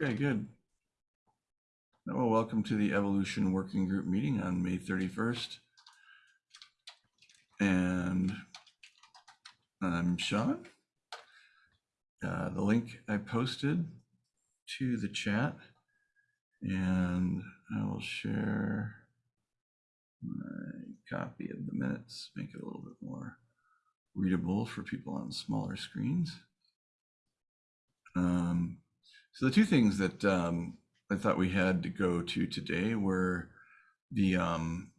Okay, good. Well, welcome to the Evolution Working Group meeting on May 31st. And I'm Sean. Uh, the link I posted to the chat and I will share my copy of the minutes, make it a little bit more readable for people on smaller screens. Um, so the two things that um, I thought we had to go to today were the um,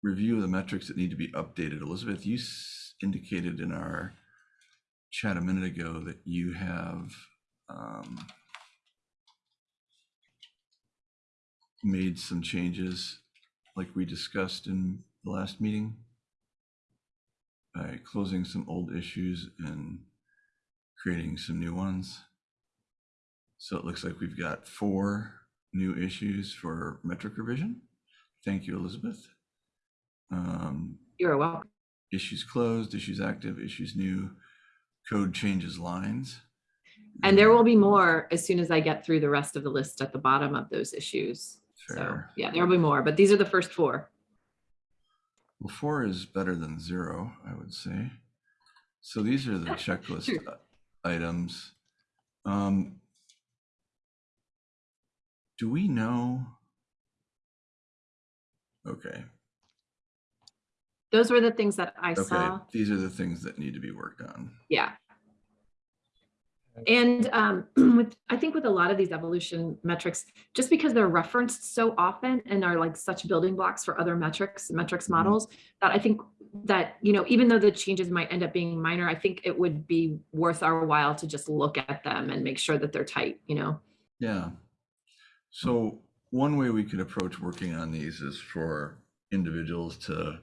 review of the metrics that need to be updated. Elizabeth, you indicated in our chat a minute ago that you have um, made some changes like we discussed in the last meeting by closing some old issues and creating some new ones. So it looks like we've got four new issues for metric revision. Thank you, Elizabeth. Um, You're welcome. issues closed, issues active, issues new, code changes lines. And there will be more as soon as I get through the rest of the list at the bottom of those issues. So Fair. yeah, there'll be more, but these are the first four. Well, four is better than zero, I would say. So these are the checklist items. Um, do we know? Okay, Those were the things that I okay, saw. these are the things that need to be worked on. Yeah. And um, with, I think with a lot of these evolution metrics, just because they're referenced so often and are like such building blocks for other metrics, metrics Mhm. models, that I think that, you know, even though the changes might end up being minor, I think it would be worth our while to just look at them and make sure that they're tight, you know? Yeah. So one way we could approach working on these is for individuals to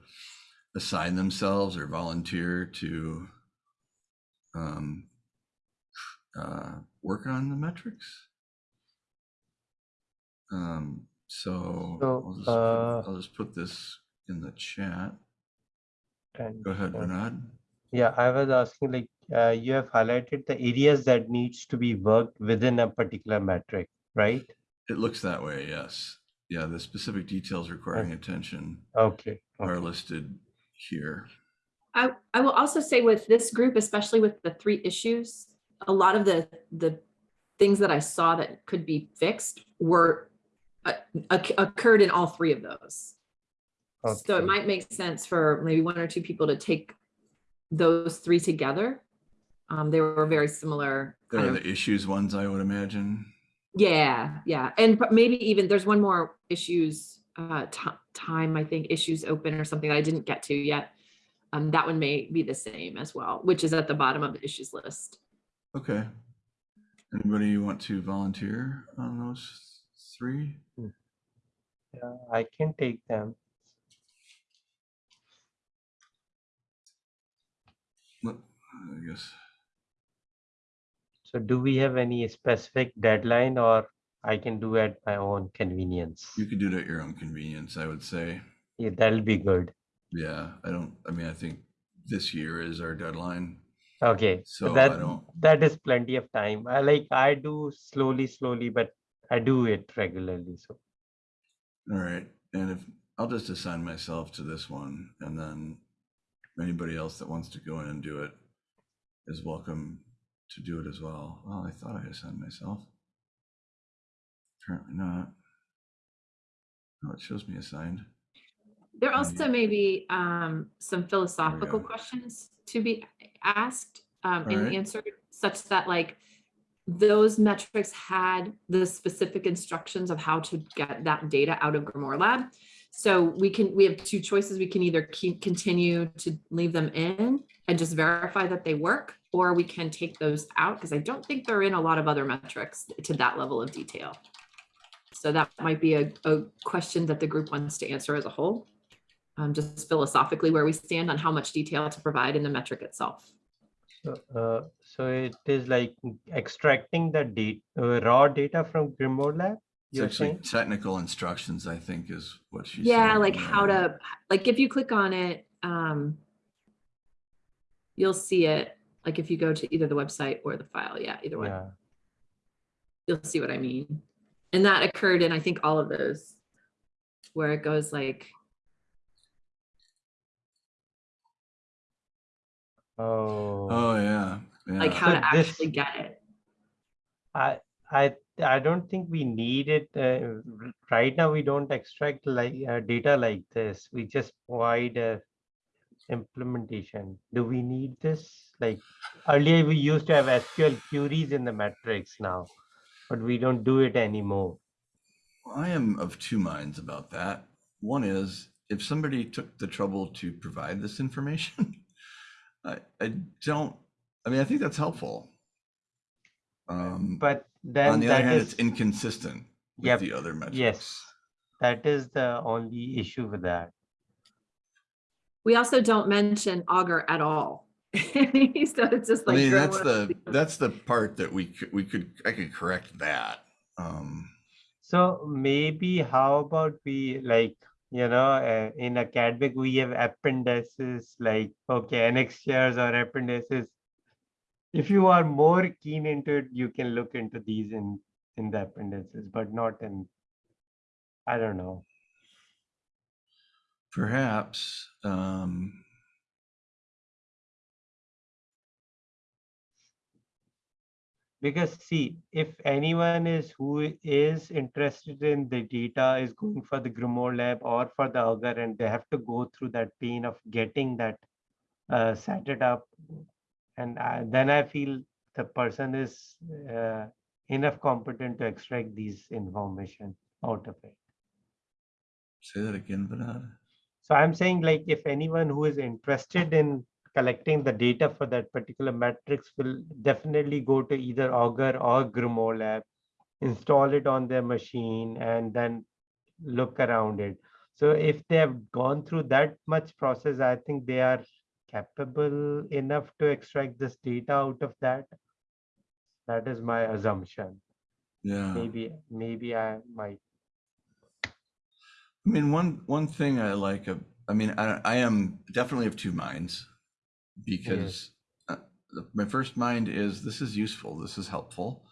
assign themselves or volunteer to um, uh, work on the metrics. Um, so So, I'll, just put, uh, I'll just put this in the chat. And Go ahead, uh, Bernard. yeah, I was asking like, uh, you have highlighted the areas that needs to be worked within a particular metric, right? It looks that way, yes. Yeah, the specific details requiring attention Okay. are okay. listed here. I, I will also say with this group, especially with the three issues, a lot of the, the things that I saw that could be fixed were uh, oc- occurred in all three of those. So it Okay. might make sense for maybe one or two people to take those three together. Um, they were very similar. There kind are of- the issues ones, I would imagine. Yeah, yeah. And but maybe even there's one more issues, uh, time, I think, issues open or something that I didn't get to yet. Um, that one may be the same as well, which is at the bottom of the issues list. Okay. Anybody want to volunteer on those three? Yeah, I can take them. Let- I guess, So do we have any specific deadline or I can do at my own convenience? you could do it at your own convenience, I would say. Yeah, that'll be good. Yeah, I don't, I mean, I think this year is our deadline. Okay, So that that is plenty of time. I like I do slowly, slowly, but I do it regularly. So All right, and if, I'll just assign myself to this one and then anybody else that wants to go in and do it is welcome to do it as well. Well, I thought I assigned myself. Apparently not. Oh, it shows me assigned. There also may be um, some philosophical questions to be asked um, and Alright. answered, such that like those metrics had the specific instructions of how to get that data out of Grimoire Lab. So we can, we have two choices. We can either keep, continue to leave them in and just verify that they work, or we can take those out because I don't think they're in a lot of other metrics to that level of detail. So that might be a, a question that the group wants to answer as a whole um, just philosophically where we stand on how much detail to provide in the metric itself. So, uh, so it is like extracting the data, uh, raw data from Grimoire Lab. It's actually saying? technical instructions, I think is what she said. Yeah, like how to, like if you click on it, um, you'll see it, like if you go to either the website or the file, yeah, either one. Yeah. you'll see what I mean. And that occurred in, I think, all of those where it goes like, Oh, Oh, yeah. like yeah. how to this- actually get it. I, I, I don't think we need it. Uh, right now, we don't extract like uh, data like this. We just provide a implementation. Do we need this? Like earlier, we used to have SQL queries in the metrics now, but we don't do it anymore. I am of two minds about that. One is if somebody took the trouble to provide this information, I, I don't, I mean, I think that's helpful. Um, But on the other that hand, it's inconsistent with Yep, the other metrics. yes, that is the only issue with that. We also don't mention Augur at all. so it's just like I mean, that's the, that's the part that we could, we could, I could correct that. Um, So maybe how about we like, you know, uh, in academic, we have appendices like, okay, annexures or appendices. If you are more keen into it, you can look into these in, in the appendices, but not in, I don't know. Perhaps, um, Because see, if anyone is who is interested in the data is going for the Grimoire lab or for the Augur and they have to go through that pain of getting that uh, set it up. And I, then I feel the person is uh, enough competent to extract these information out of it. say that again, Vinod. So I'm saying like if anyone who is interested in collecting the data for that particular matrix will definitely go to either Augur or Grimoire lab, install it on their machine and then look around it. So if they have gone through that much process, I think they are capable enough to extract this data out of that. That is my assumption. Yeah. Maybe, maybe I might. I mean, one one thing I like, I mean, I, I am definitely of two minds because uh, my first mind is this is useful, this is helpful,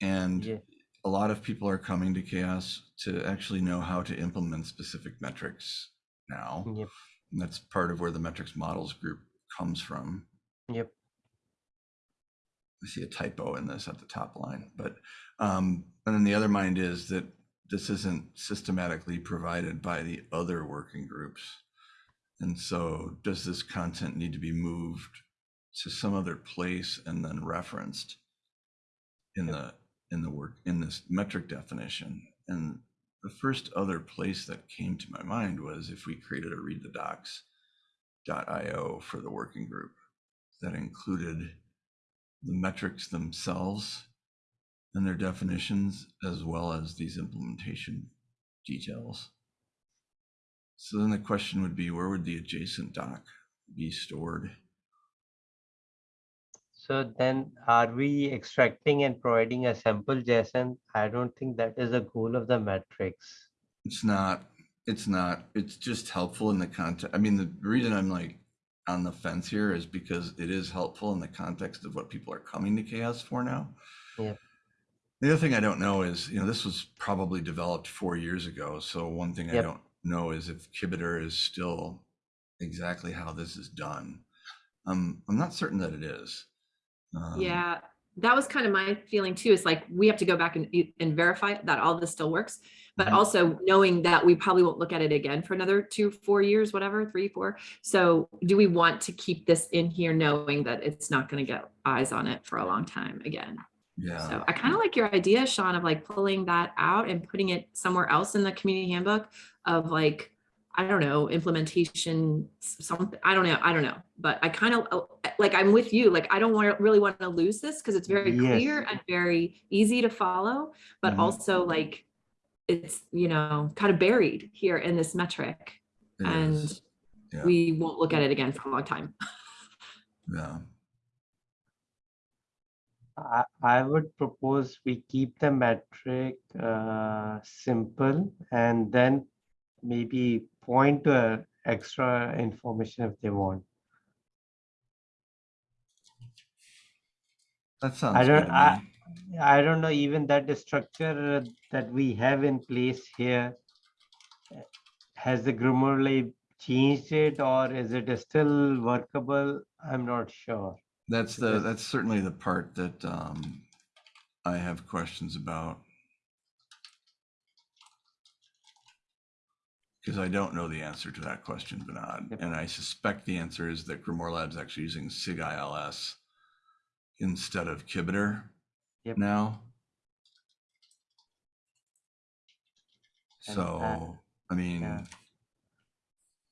and Yeah. a lot of people are coming to CHAOSS to actually know how to implement specific metrics now. Yep. And that's part of where the metrics models group comes from. Yep. I see a typo in this at the top line, but, um, and then the other mind is that this isn't systematically provided by the other working groups. And so does this content need to be moved to some other place and then referenced in the, in the work, in this metric definition? And the first other place that came to my mind was if we created a read the docs.io for the working group that included the metrics themselves and their definitions, as well as these implementation details. So then the question would be, where would the a JSON doc be stored? So then are we extracting and providing a sample JSON? I don't think that is the goal of the metrics. It's not, it's not, it's just helpful in the context. I mean, the reason I'm like on the fence here is because it is helpful in the context of what people are coming to CHAOSS for now. Yep. The other thing I don't know is, you know, this was probably developed four years ago. So one thing I don't know is if Kibiter is still exactly how this is done. Um, I'm not certain that it is. Um, Yeah, that was kind of my feeling too, is like, we have to go back and, and verify that all this still works. But Mhm. also knowing that we probably won't look at it again for another two, four years, whatever, three, four. So do we want to keep this in here knowing that it's not gonna get eyes on it for a long time again? Yeah. So I kind of like your idea, Sean, of like pulling that out and putting it somewhere else in the community handbook of like, I don't know, implementation, something, I don't know, I don't know. But I kind of, like, I'm with you, like, I don't want to really want to lose this because it's very clear and very easy to follow, but Mhm. also like, it's, you know, kind of buried here in this metric it and. Yeah. we won't look at it again for a long time. Yeah. I, I would propose we keep the metric uh, simple and then maybe point to uh, extra information if they want. That sounds I don't, I. I don't know, even that the structure that we have in place here. uh, Has the Lab changed it or is it still workable? I'm not sure. That's the, that's certainly the part that um, I have questions about. Because I don't know the answer to that question, Vinod, Yep. and I suspect the answer is that Grimoire Lab's actually using Sigils instead of Kibiter Yep. now. And, uh, So, I mean, yeah.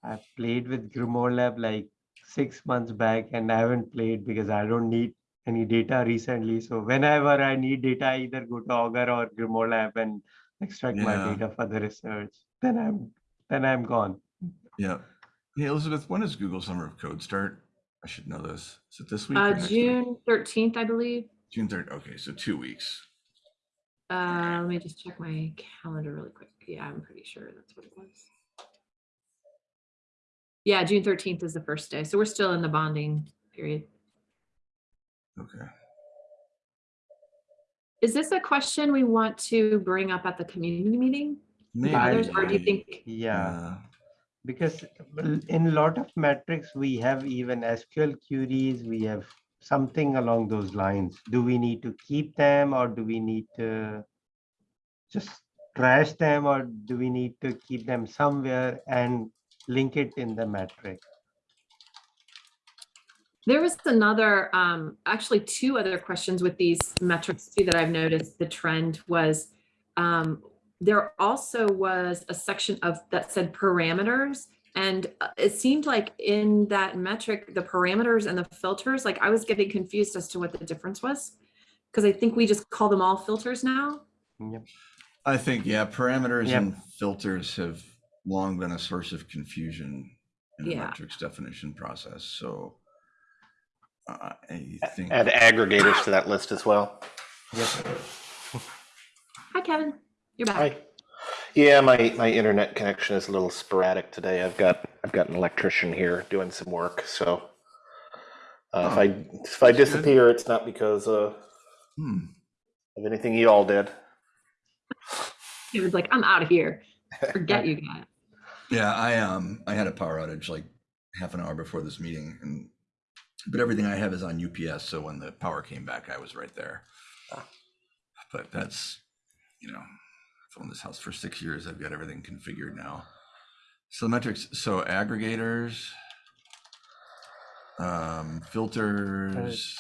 I played with Grimoire Lab like six months back and I haven't played because I don't need any data recently. So whenever I need data, I either go to Augur or Grimoire Lab and extract my data for the research. Then I'm then I'm gone. yeah. Hey, Elizabeth, when does Google Summer of Code start? I should know this. Is it this week? Uh. June thirteenth, I believe. June third. Okay, so two weeks. Uh, let me just check my calendar really quick. Yeah, I'm pretty sure that's what it was. Yeah, June thirteenth is the first day, so we're still in the bonding period. Okay. Is this a question we want to bring up at the community meeting? Maybe. others, Or do you think, Yeah. Because in a lot of metrics we have even SQL queries, we have something along those lines. Do we need to keep them or do we need to just trash them or do we need to keep them somewhere and link it in the metric? there was another, um, actually two other questions with these metrics too that I've noticed the trend was, um, there also was a section of, that said parameters. And uh, it seemed like in that metric, the parameters and the filters, like I was getting confused as to what the difference was. Because I think we just call them all filters now. Yep. I think, yeah, parameters Yep. and filters have long been a source of confusion in the Yeah. metrics definition process, so uh, I think, Add aggregators to that list as well. Yep. Hi, Kevin. You're back. Hi. Yeah, my, my internet connection is a little sporadic today. I've got, I've got an electrician here doing some work, so. Uh, if Oh, I, if I that's good. disappear, it's not because, uh, hmm, of anything you all did. He was like, I'm out of here. Forget you guys. Yeah, I, um, I had a power outage like half an hour before this meeting and, but everything I have is on UPS, so when the power came back, I was right there. But that's, you know, I've owned this house for six years, I've got everything configured now. So metrics, so aggregators, um, filters,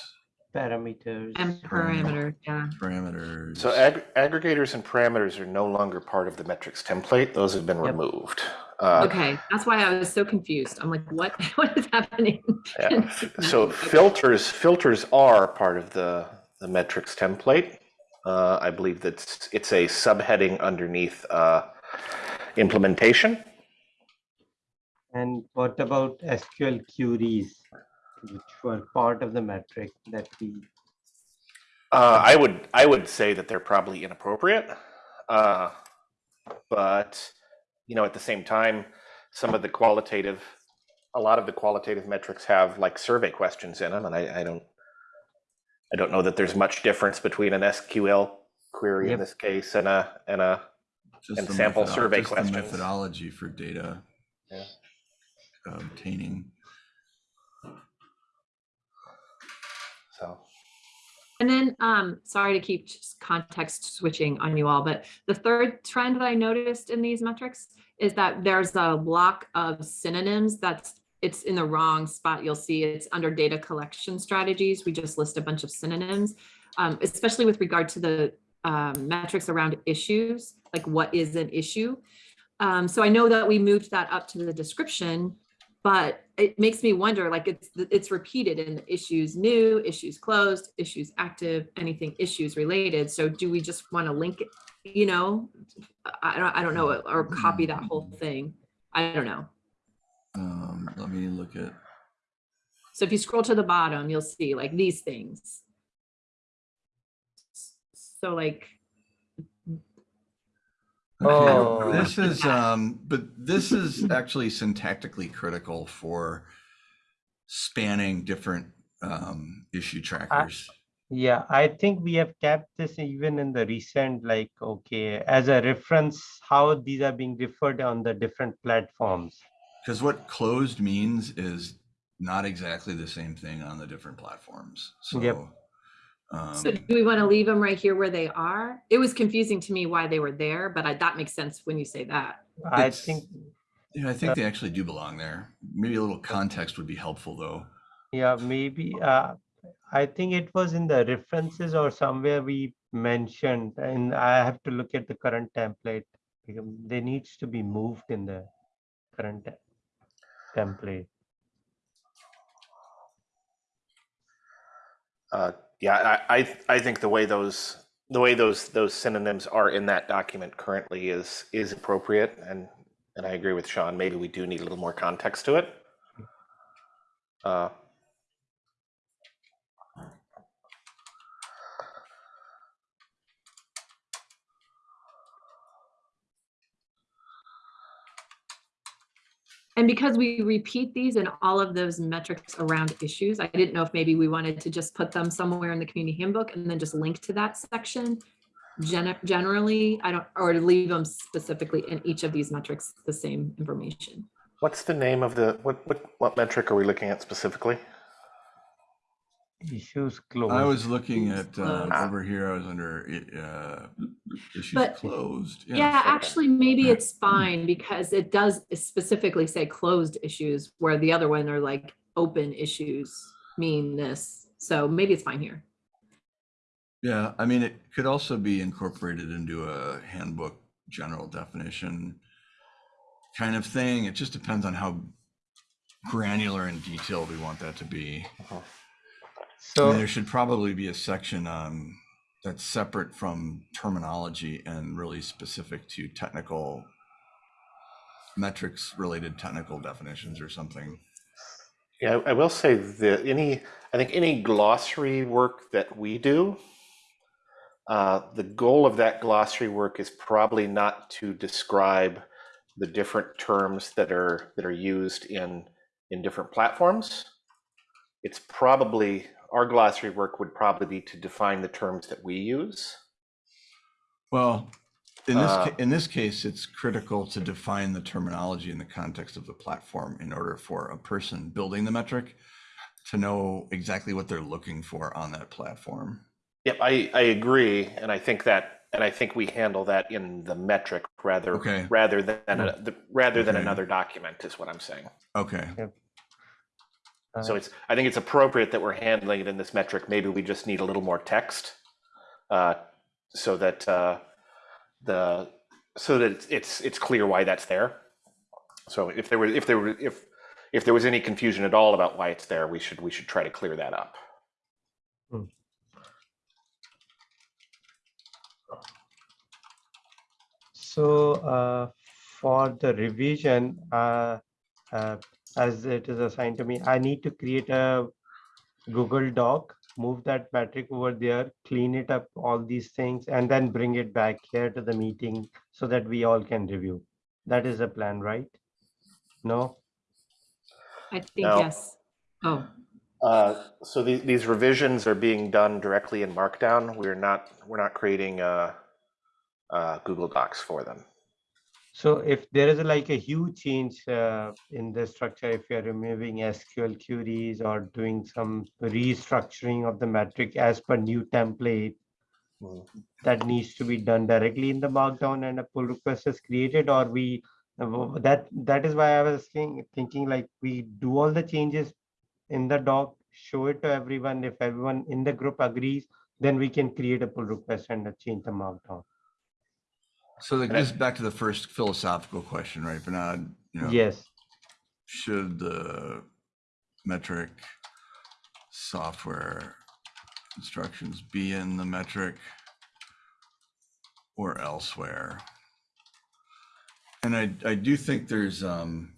Parameters. And parameters, yeah. parameters. So ag- aggregators and parameters are no longer part of the metrics template. Those have been Yep. removed. Uh, Okay, that's why I was so confused. I'm like, what, what is happening? Yeah. So Okay. filters, filters are part of the, the metrics template. Uh, I believe that's, it's a subheading underneath, uh, implementation. And what about SQL queries, which were part of the metric that we, Uh, I would, I would say that they're probably inappropriate. Uh, but, you know, at the same time, some of the qualitative, a lot of the qualitative metrics have like survey questions in them, and I, I don't, I don't know that there's much difference between an SQL query in this case and a, and a, Just and sample methodo- survey just the questions. Methodology for data. Yeah. Obtaining. so. And then, um, sorry to keep context switching on you all, but the third trend that I noticed in these metrics is that there's a block of synonyms that's, it's in the wrong spot. You'll see it's under data collection strategies. We just list a bunch of synonyms, um, especially with regard to the um, metrics around issues, like what is an issue? Um, so I know that we moved that up to the description, but it makes me wonder, like it's, it's repeated in issues new, issues closed, issues active, anything issues related. So do we just want to link it, you know? I don't, I don't know, or copy that whole thing. I don't know. Um, let me look at, So if you scroll to the bottom, you'll see like these things. So like, Oh. this is, um, but this is actually syntactically critical for spanning different, um, issue trackers. Yeah, I think we have kept this even in the recent, like, okay, as a reference, how these are being referred on the different platforms. Because what closed means is not exactly the same thing on the different platforms. So, Yep. So um, do we want to leave them right here where they are? It was confusing to me why they were there, but I, that makes sense when you say that. I think, yeah, I think they actually do belong there. Maybe a little context would be helpful, though. yeah, maybe, uh, I think it was in the references or somewhere we mentioned, and I have to look at the current template. because They needs to be moved in the current te- template. Uh, yeah, I, I, I think the way those, the way those, those synonyms are in that document currently is, is appropriate. And, and I agree with Sean, maybe we do need a little more context to it. Uh, And because we repeat these in all of those metrics around issues, I didn't know if maybe we wanted to just put them somewhere in the community handbook and then just link to that section. Gen- Generally, I don't, or leave them specifically in each of these metrics, the same information. What's the name of the, what, what, what metric are we looking at specifically? Issues closed. I was looking at, Closed. um, Ah. over here, I was under, uh, issues But- closed. Yeah, okay. actually, maybe it's fine because it does specifically say closed issues where the other one are like open issues mean this. So maybe it's fine here. Yeah, I mean, it could also be incorporated into a handbook general definition kind of thing. It just depends on how granular and detailed we want that to be. I mean, So, there should probably be a section um, that's separate from terminology and really specific to technical metrics related technical definitions or something. Yeah, I I will say that any, I think any glossary work that we do, uh, the goal of that glossary work is probably not to describe the different terms that are that are used in in different platforms. It's probably our glossary work would probably be to define the terms that we use. Well, in this, Uh, in this case, it's critical to define the terminology in the context of the platform in order for a person building the metric to know exactly what they're looking for on that platform. Yep, I, I agree, and I think that, and I think we handle that in the metric rather Okay. rather than a, the, rather than another document is what I'm saying. Okay, So it's I think it's appropriate that we're handling it in this metric. Maybe we just need a little more text, uh, so that uh, the so that it's, it's it's clear why that's there. So if there were if there were if if there was any confusion at all about why it's there, we should we should try to clear that up. So uh, for the revision, uh, uh, as it is assigned to me, I need to create a Google Doc, move that metric over there, clean it up, all these things, and then bring it back here to the meeting so that we all can review. That is the plan, right? No? I think No. yes. Oh, Uh, so the, these revisions are being done directly in Markdown. We're not we're not creating uh, uh, Google Docs for them. So if there is like a huge change uh, in the structure, if you're removing SQL queries or doing some restructuring of the metric as per new template, Mm. that needs to be done directly in the markdown and a pull request is created or we uh, that that is why I was thinking thinking like we do all the changes in the doc, show it to everyone. If everyone in the group agrees, then we can create a pull request and change the markdown. So that And I- goes back to the first philosophical question, right, Bernard? You know, Yes. Should the metric software instructions be in the metric or elsewhere? And I, I do think there's, um,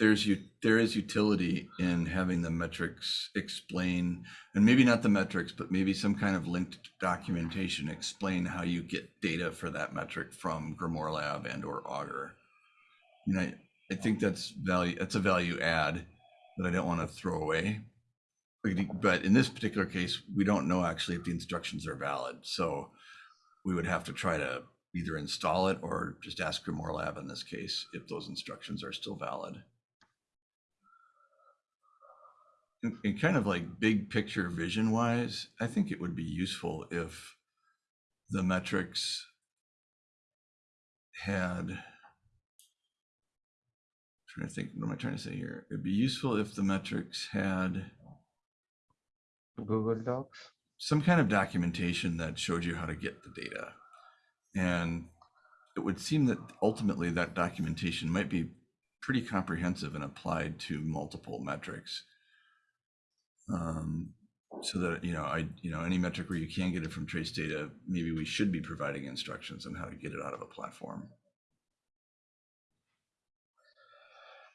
there's you, there is utility in having the metrics explain, and maybe not the metrics, but maybe some kind of linked documentation explain how you get data for that metric from Grimoire Lab and or Augur. You know, I, I think that's value, that's a value add that I don't want to throw away. But- in this particular case, we don't know actually if the instructions are valid. So we would have to try to either install it or just ask Grimoire Lab in this case if those instructions are still valid. And and kind of like big picture vision wise, I think it would be useful if the metrics had trying to think, what am I trying to say here? It'd be useful if the metrics had Google Docs. some kind of documentation that showed you how to get the data. And it would seem that ultimately that documentation might be pretty comprehensive and applied to multiple metrics. Um, so that, you know, I, you know, any metric where you can get it from trace data, maybe we should be providing instructions on how to get it out of a platform.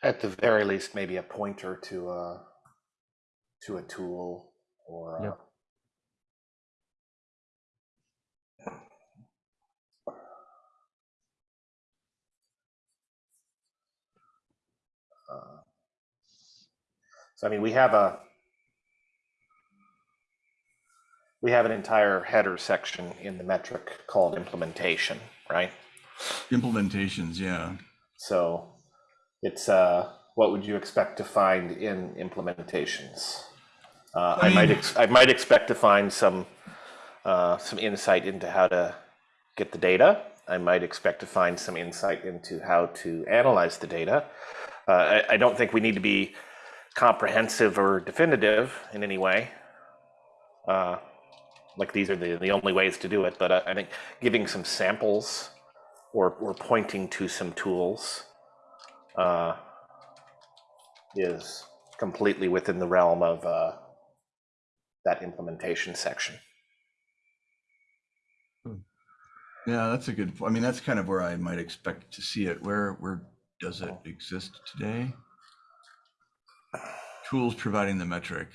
At the very least, maybe a pointer to a to a tool or. Yep. uh, uh, so I mean, we have a we have an entire header section in the metric called implementation, right? Implementations, yeah. So it's uh, what would you expect to find in implementations? Uh, I, I might ex- I might expect to find some uh, some insight into how to get the data. I might expect to find some insight into how to analyze the data. Uh, I, I don't think we need to be comprehensive or definitive in any way. Uh, like these are the, the only ways to do it, but I, I think giving some samples or, or pointing to some tools uh, is completely within the realm of uh, that implementation section. Yeah, that's a good, I mean, that's kind of where I might expect to see it. Where, where does it exist today? Tools providing the metric.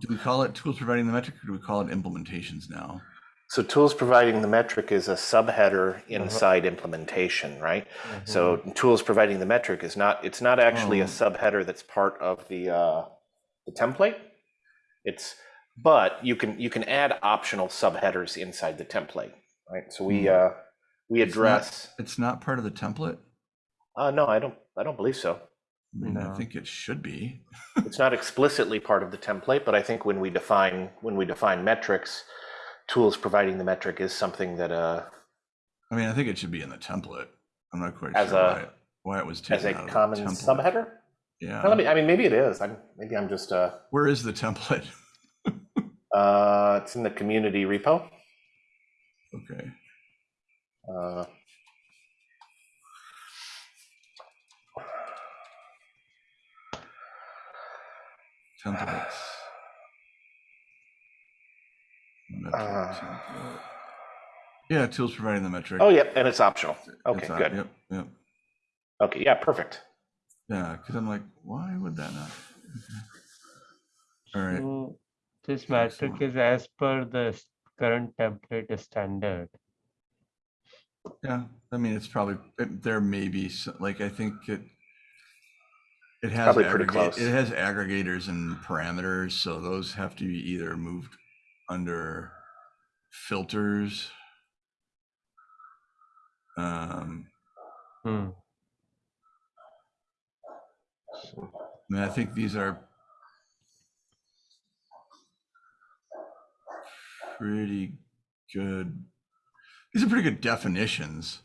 Do we call it tools providing the metric or do we call it implementations now? So tools providing the metric is a subheader inside implementation, right? So tools providing the metric is not, it's not actually a Oh. subheader that's part of the, uh, the template. It's, but you can, you can add optional subheaders inside the template, right? So we, Hmm. uh, we It's not- address, It's not part of the template? uh, no, I don't, I don't believe so. I mean, I think it should be. It's not explicitly part of the template, but I think when we define, when we define metrics, tools providing the metric is something that, uh, I mean, I think it should be in the template. I'm not quite As sure a- why, it- why it was as taken a out of the common subheader? Yeah. Well, let me, I mean, maybe it is. I'm, maybe I'm just, uh, Where is the template? uh, it's in the community repo. Okay. Uh, Templates. Metric Uh. template. Yeah, tools providing the metric. oh, yep, and it's optional. Okay, on- good. Yep, yep. Okay, yeah, perfect. Yeah, because I'm like, why would that not? All right. So this metric Excellent. is as per the current template standard. Yeah, I mean, it's probably, it- there may be, s- like, I think it, it has, Probably pretty close. it has aggregators and parameters, so those have to be either moved under filters. Um, Hmm. I mean, I think these are pretty good. These are pretty good definitions.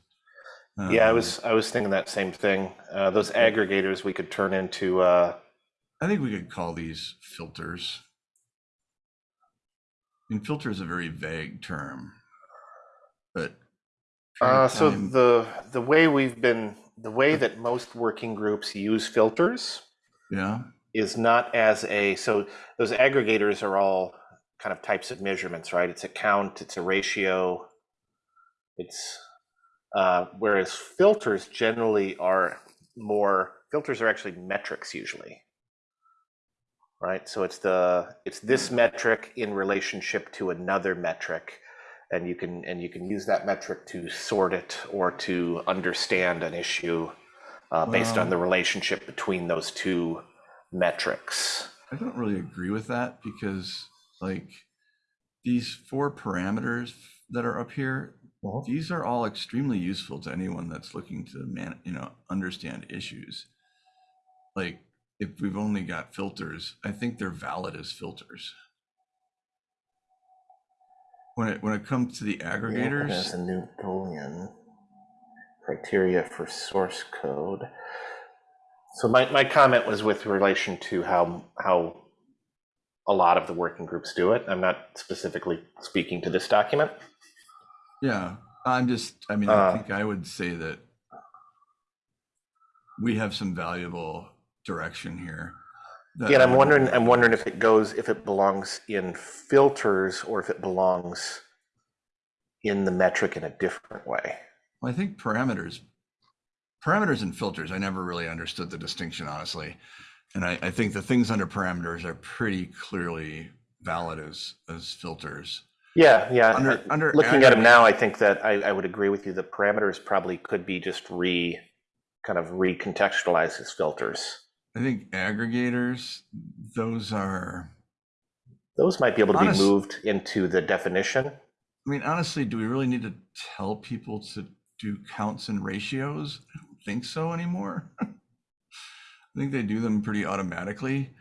Yeah, I Um, was, I was thinking that same thing. Uh, those aggregators we could turn into, uh, I think we could call these filters. I mean, filter is a very vague term, but. Uh, so find- the the way we've been the way that most working groups use filters Yeah, is not as a so those aggregators are all kind of types of measurements, right? It's a count, it's a ratio, it's uh, whereas filters generally are more filters are actually metrics usually. Right? So it's the it's this metric in relationship to another metric and you can and you can use that metric to sort it or to understand an issue uh, based on the relationship between those two metrics. I don't really agree with that because like these four parameters that are up here, these are all extremely useful to anyone that's looking to man, you know, understand issues. Like if we've only got filters, I think they're valid as filters. When it when it comes to the As aggregators, a new Boolean criteria for source code. So my, my comment was with relation to how, how a lot of the working groups do it. I'm not specifically speaking to this document. Yeah, I'm just, I mean, I Uh, think I would say that we have some valuable direction here. Yeah, I'm wondering, I'm wondering if it goes, if it belongs in filters or if it belongs in the metric in a different way. Well, I think parameters, parameters and filters, I never really understood the distinction, honestly. And I, I think the things under parameters are pretty clearly valid as, as filters. Yeah, yeah. Under- under Looking at them now, I think that I, I would agree with you. The parameters probably could be just re, kind of recontextualized as filters. I think aggregators, those are, Those might be able to be moved into the definition. I mean, honestly, do we really need to tell people to do counts and ratios? I don't think so anymore. I think they do them pretty automatically.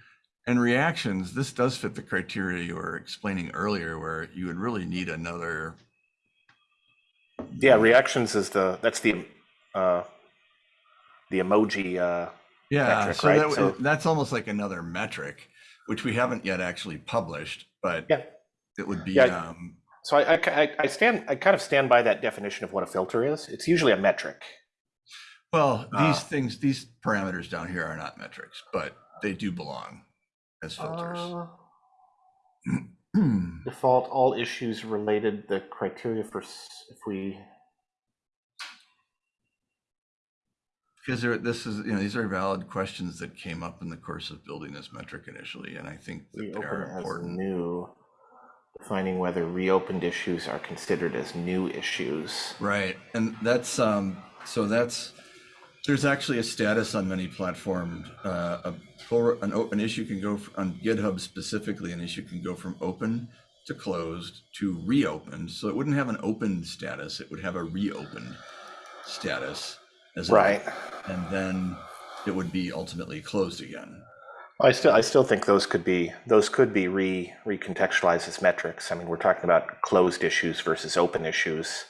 And reactions, this does fit the criteria you were explaining earlier, where you would really need another. Yeah, reactions is the, that's the, uh, the emoji, uh, Yeah, metric, so, right? that, So- that's almost like another metric, which we haven't yet actually published, but Yeah. it would be. Yeah. Um, so I, I, I- stand, I kind of stand by that definition of what a filter is. It's usually a metric. well, these Uh, things, these parameters down here are not metrics, but they do belong as filters. Uh, Default all issues related, the criteria for, if we, Because there, this is, you know, these are valid questions that came up in the course of building this metric initially, and I think that they reopen are as important. new, defining whether reopened issues are considered as new issues. Right, and that's, um, so that's, there's actually a status on many platforms. Uh, a pull, an open issue can go, on GitHub specifically, an issue can go from open to closed to reopened. So it wouldn't have an open status, it would have a reopened status. as Right. And then it would be ultimately closed again. I still, I still think those could be, those could be re, recontextualized as metrics. I mean, we're talking about closed issues versus open issues.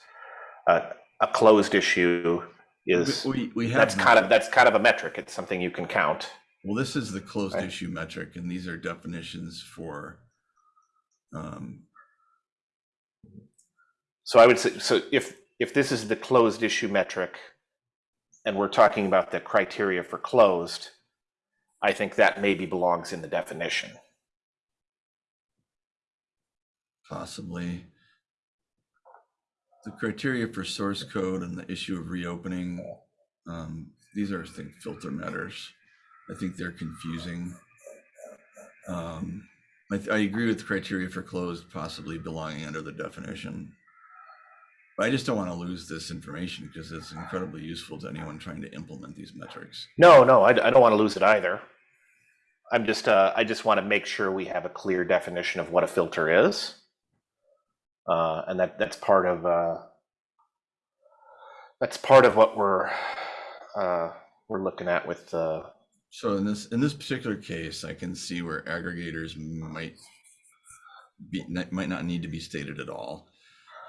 Uh, a closed issue is, We, we have. that's kind of, that's kind of a metric. It's something you can count. Well, this is the closed Right. issue metric, and these are definitions for, um, So I would say, so if, if this is the closed issue metric, and we're talking about the criteria for closed, I think that maybe belongs in the definition. possibly. The criteria for source code and the issue of reopening, um, these are, I think, filter matters. I think they're confusing. Um, I, I agree with the criteria for closed possibly belonging under the definition. But I just don't want to lose this information because it's incredibly useful to anyone trying to implement these metrics. No, no, I, I don't want to lose it either. I'm just, uh, I just want to make sure we have a clear definition of what a filter is. Uh, and that, that's part of, uh, that's part of what we're, uh, we're looking at with, uh, So in this, in this particular case, I can see where aggregators might be, might not need to be stated at all.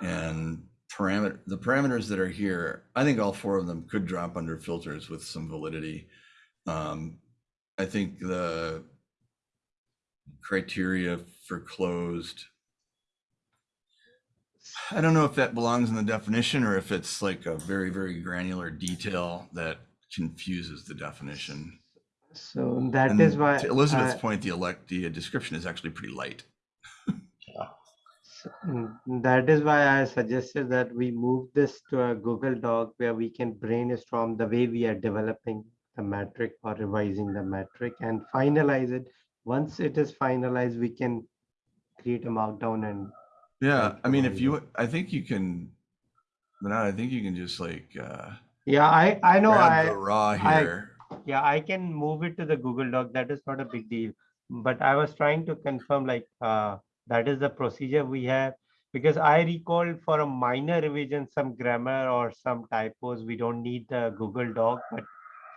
And parameter, the parameters that are here, I think all four of them could drop under filters with some validity. Um, I think the criteria for closed, I don't know if that belongs in the definition or if it's like a very, very granular detail that confuses the definition. So that And is why. To Elizabeth's I- point, the elect, the description is actually pretty light. Mm, That is why I suggested that we move this to a Google Doc where we can brainstorm the way we are developing the metric or revising the metric and finalize it. Once it is finalized, we can create a markdown and Yeah, I mean, if you, I think you can, Manad, I think you can just like, uh, yeah, I I know grab I the raw I- here. Yeah I can move it to the Google Doc. That is not a big deal. But I was trying to confirm like, uh, that is the procedure we have. Because I recall for a minor revision, some grammar or some typos, we don't need the Google Doc, but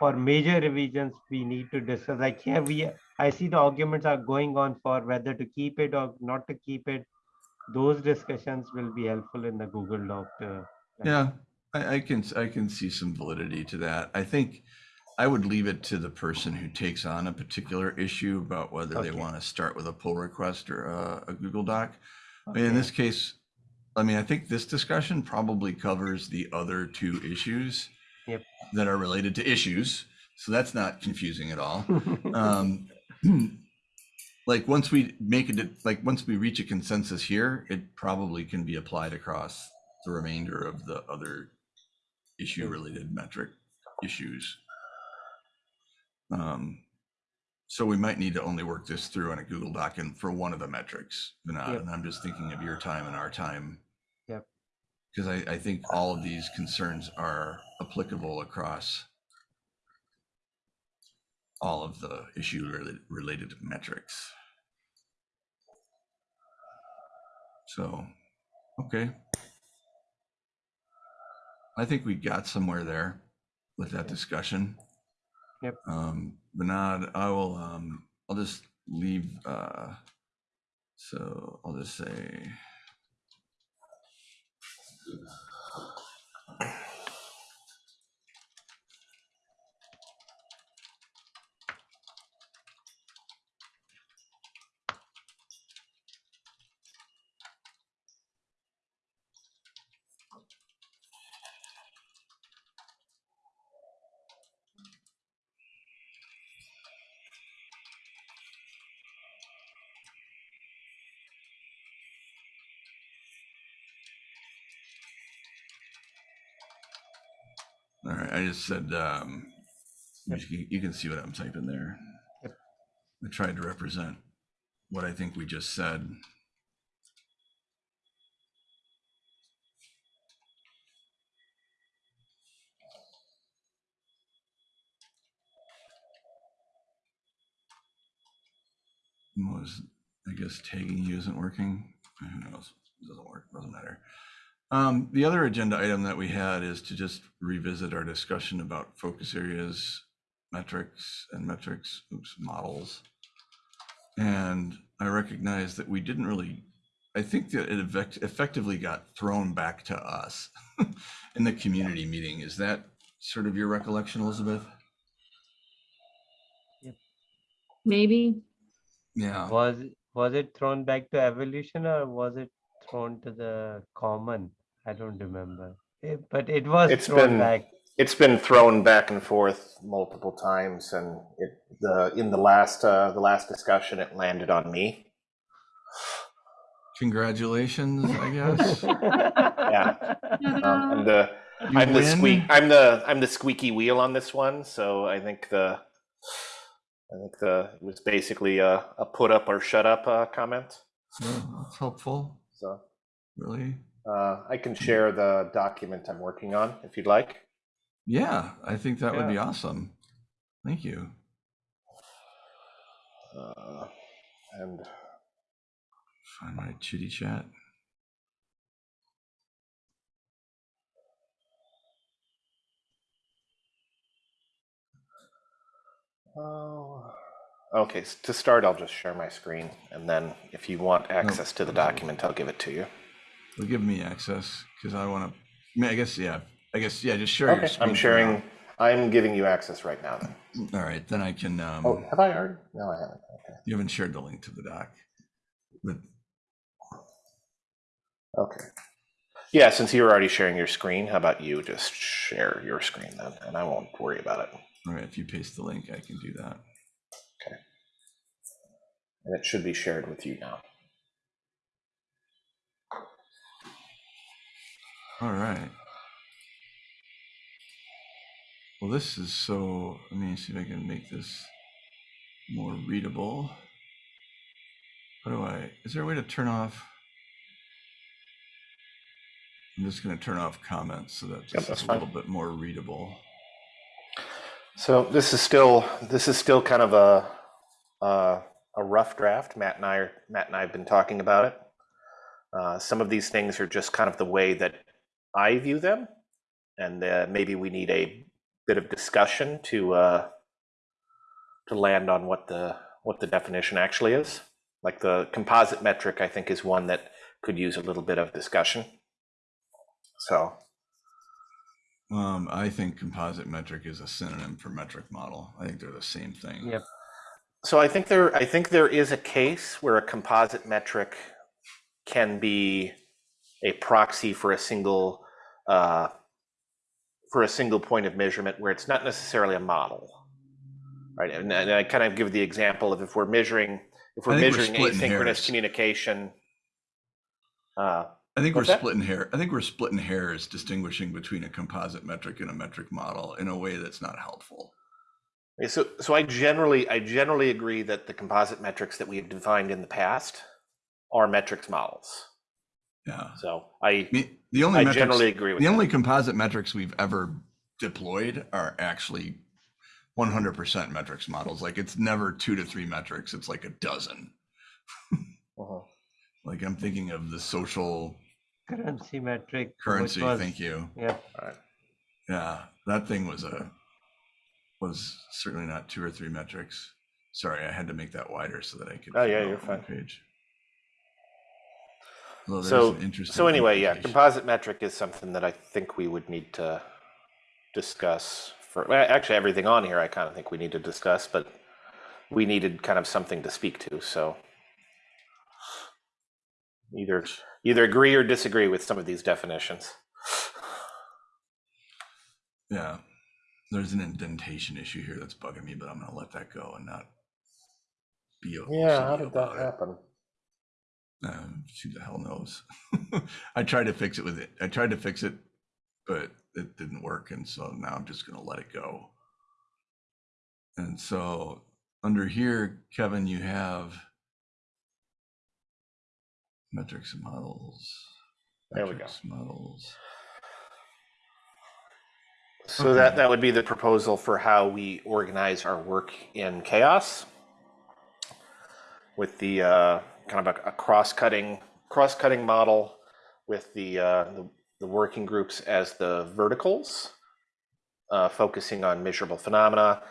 for major revisions, we need to discuss, like here we, I see the arguments are going on for whether to keep it or not to keep it. Those discussions will be helpful in the Google Doc. uh, Yeah, I, I can, I can see some validity to that. I think I would leave it to the person who takes on a particular issue about whether they Okay. want to start with a pull request or a, a Google Doc. I mean, in this case, I mean, I think this discussion probably covers the other two issues Yep. that are related to issues. So that's not confusing at all. um, like once we make it, like once we reach a consensus here, it probably can be applied across the remainder of the other issue related metric issues. Um, so we might need to only work this through in a Google Doc and for one of the metrics, Vinod, Yep. and I'm just thinking of your time and our time. Yep. Because I, I think all of these concerns are applicable across all of the issue related, related metrics. So, okay. I think we got somewhere there with that discussion. Yep. Um, Bernard, I will, um, I'll just leave, uh, so I'll just say. All right, I just said, um, Yep. you, you can see what I'm typing there. Yep. I tried to represent what I think we just said. Was, I guess tagging you isn't working. Who knows? It doesn't work, doesn't matter. Um, the other agenda item that we had is to just revisit our discussion about focus areas, metrics and metrics, oops, models. And I recognize that we didn't really, I think that it effect- effectively got thrown back to us in the community meeting. Is that sort of your recollection, Elizabeth? Maybe. Yeah. Was, was it thrown back to evolution or was it thrown to the common? I don't remember. Eh, But it was It's thrown been- back. It's been thrown back and forth multiple times, and it the in the last uh, the last discussion, it landed on me. Congratulations, I guess. Yeah. Um, I'm the You I'm the squeak. I'm the I'm the squeaky wheel on this one. So I think the I think the it was basically a, a put up or shut up uh, comment. Well, That's helpful, So really. Uh, I can share the document I'm working on if you'd like. Yeah, I think that would be awesome. Thank you. Uh, and Find my chitty chat. oh, okay. s- To start, I'll just share my screen, and then if you want access to the document, I'll give it to you. Give me access because I want to. I mean, I guess yeah. I guess yeah. Just share your Okay, screen. I'm sharing. I'm giving you access right now. Then. All right, then I can. Um, Oh, have I already? No, I haven't. Okay. You haven't shared the link to the doc, but Okay. Yeah, since you're already sharing your screen, how about you just share your screen then, and I won't worry about it. all right. If you paste the link, I can do that. Okay. And it should be shared with you now. All right. Well, this is so. Let me see if I can make this more readable. How do I? Is there a way to turn off? I'm just going to turn off comments so that this that's a fine. little bit more readable. So this is still this is still kind of a a, a rough draft. Matt and I are, Matt and I have been talking about it. Uh, some of these things are just kind of the way that I view them, and uh, maybe we need a bit of discussion to uh, to land on what the what the definition actually is. Like the composite metric, I think is one that could use a little bit of discussion. So Um, I think composite metric is a synonym for metric model. I think they're the same thing. Yep. So I think there, I think there is a case where a composite metric can be a proxy for a single, uh, for a single point of measurement where it's not necessarily a model, right? And, and I kind of give the example of if we're measuring, if we're think we're measuring asynchronous communication. Uh, I think we're that? splitting hair. I think we're splitting hairs distinguishing between a composite metric and a metric model in a way that's not helpful. so, so I generally, I generally agree that the composite metrics that we have defined in the past are metrics models. Yeah. So I, I the only I metrics, generally agree with the that. only composite metrics we've ever deployed are actually 100% metrics models. Like it's never two to three metrics. It's like a dozen. Mhm. Like I'm thinking of the social Currency metric. currency. was- Thank you. Yep. Yeah, that thing was a was certainly not two or three metrics. Sorry, I had to make that wider so that I could. Oh, yeah, you're fine. Page. Although there's So, interesting so anyway, yeah, composite metric is something that I think we would need to discuss for, well, actually, everything on here, I kind of think we need to discuss, but we needed kind of something to speak to, so either, either agree or disagree with some of these definitions. Yeah, there's an indentation issue here that's bugging me, but I'm gonna let that go and not be a OCD about it. happen? Um, who the hell knows? I tried to fix it with it. I tried to fix it, but it didn't work, and so now I'm just gonna let it go. And so under here, Kevin, you have metrics and models. There we go. Models. So that, that would be the proposal for how we organize our work in CHAOSS. With the, uh, kind of a, a cross-cutting, cross-cutting model with the, uh, the, the working groups as the verticals, uh, focusing on measurable phenomena.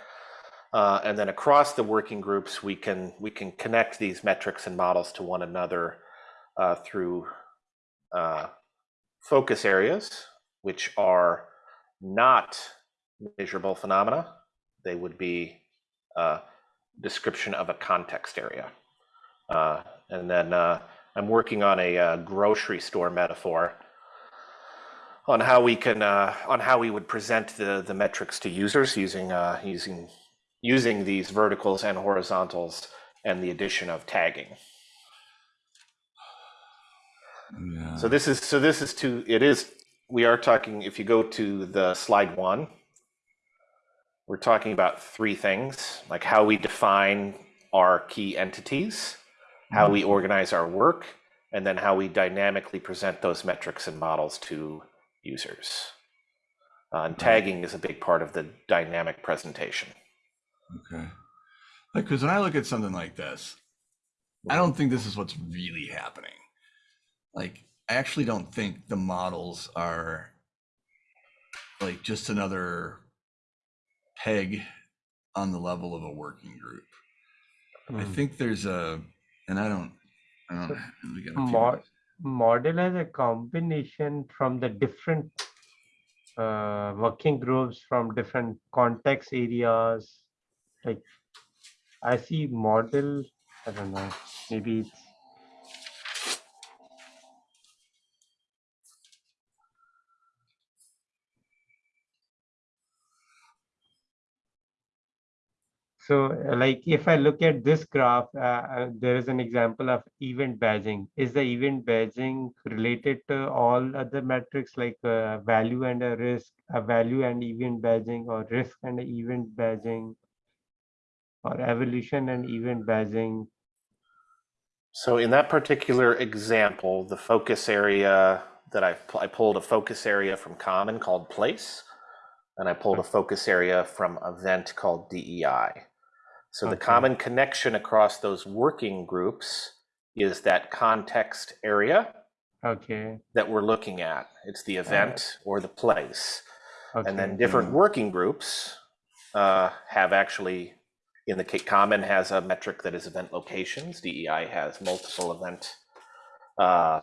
Uh, and then across the working groups, we can, we can connect these metrics and models to one another, uh, through, uh, focus areas, which are not measurable phenomena. They would be a description of a context area. Uh, and then uh, I'm working on a uh, grocery store metaphor on how we can uh, on how we would present the the metrics to users using uh, using using these verticals and horizontals and the addition of tagging. Yeah. So this is so this is to it is we are talking if you go to the slide one we're talking about three things like how we define our key entities how we organize our work and then how we dynamically present those metrics and models to users uh, and tagging is a big part of the dynamic presentation Okay. Like, because when I look at something like this, I don't think this is what's really happening. Like, I actually don't think the models are like just another peg on the level of a working group. I Mm. think there's a, and I don't, I don't. we got a model as a combination from the different uh, working groups from different context areas. Like I see model, I don't know, maybe it's So uh, like if I look at this graph, uh, uh, there is an example of event badging. Is the event badging related to all other metrics like uh, value and a risk, a value and event badging or risk and event badging or evolution and event badging? So in that particular example, the focus area that I, I pulled a focus area from common called place, and I pulled a focus area from event called DEI. So the common connection across those working groups is that context area Okay, that we're looking at. It's the event or the place. okay. And then different working groups uh, have actually, in the Common has a metric that is event locations. DEI has multiple event, uh,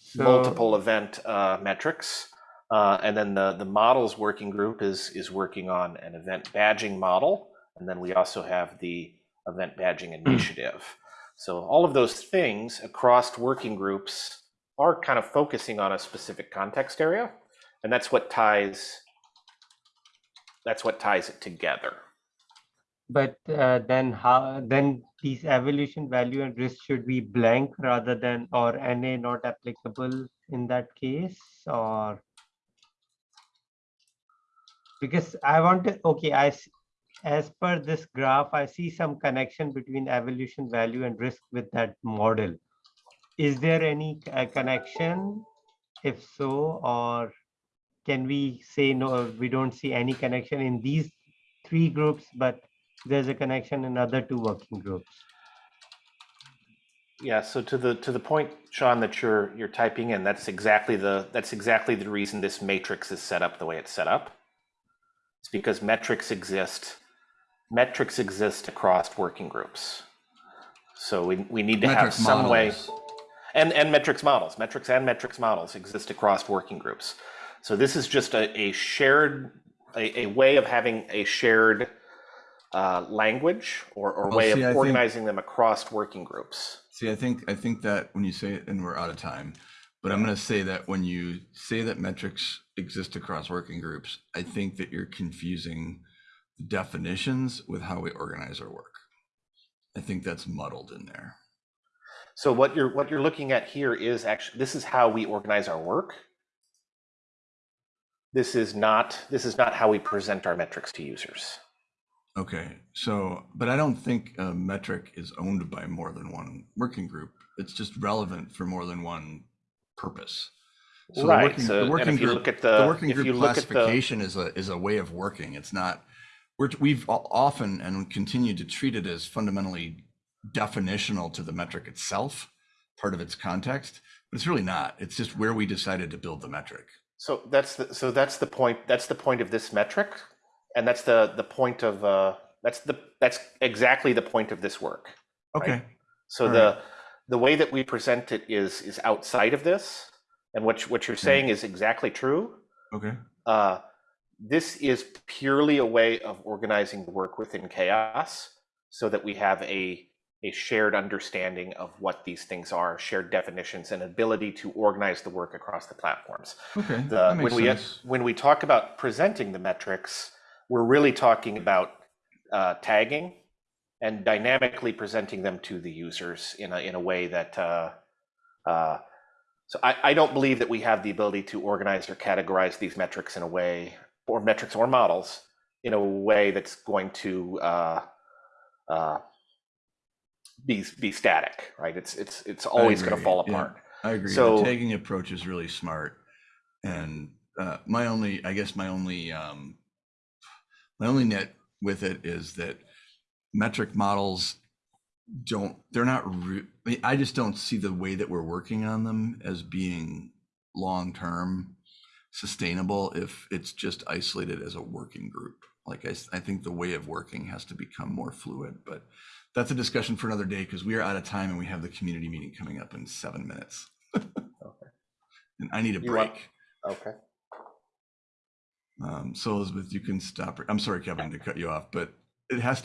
So- multiple event uh, metrics. Uh, and then the, the models working group is, is working on an event badging model. And then we also have the event badging initiative. So all of those things across working groups are kind of focusing on a specific context area. And that's what ties, that's what ties it together. But uh, then how, then these evolution value and risk should be blank rather than, or NA not applicable in that case, or? Because I want to, okay, I, as per this graph, I see some connection between evolution value and risk with that model. Is there any uh, connection? If so, or can we say no, we don't see any connection in these three groups, but there's a connection in other two working groups. Yeah, so to the to the point, Sean, that you're you're typing in, that's exactly the that's exactly the reason this matrix is set up the way it's set up. It's because metrics exist. Metrics exist across working groups. So we we need to have Metric some way. And and metrics models, metrics and metrics models exist across working groups. So this is just a, a shared a, a way of having a shared uh, language or, or way see, I of think- organizing them across working groups. See, I think, I think that when you say it, and we're out of time, but I'm gonna say that when you say that metrics exist across working groups, I think that you're confusing definitions with how we organize our work. I think that's muddled in there. So what you're what you're looking at here is actually this is how we organize our work. This is not this is not how we present our metrics to users. Okay, so, but I don't think a metric is owned by more than one working group. It's just relevant for more than one purpose. So the Right, working- so- the working if you group- look at The the- working if you group look at the- classification is a, is a way of working. It's not, we're, we've often and continue to treat it as fundamentally definitional to the metric itself, part of its context, but it's really not. It's just where we decided to build the metric. So that's the so that's the point that's the point of this metric, and that's the the point of uh that's the that's exactly the point of this work. Okay, So All the the way that we present it is is outside of this, and what what you're saying is exactly true. okay, Uh, this is purely a way of organizing the work within CHAOSS so that we have a a shared understanding of what these things are, shared definitions, and ability to organize the work across the platforms. okay. The, when we sense. when we talk about presenting the metrics, we're really talking about uh, tagging and dynamically presenting them to the users in a in a way that. Uh, uh, so I, I don't believe that we have the ability to organize or categorize these metrics in a way, or metrics or models, in a way that's going to uh, uh, be be static, right? It's it's it's always going to fall yeah. apart. I agree. So- the tagging approach is really smart. And uh, my only, I guess my only, um, my only net with it is that metric models don't, they're not, re- I mean, I just don't see the way that we're working on them as being long-term sustainable if it's just isolated as a working group. Like I, I think the way of working has to become more fluid, but that's a discussion for another day because we are out of time and we have the community meeting coming up in seven minutes. okay. And I need a You want- break. Okay. Um, so Elizabeth, you can stop. I'm sorry, Kevin, to cut you off, but it has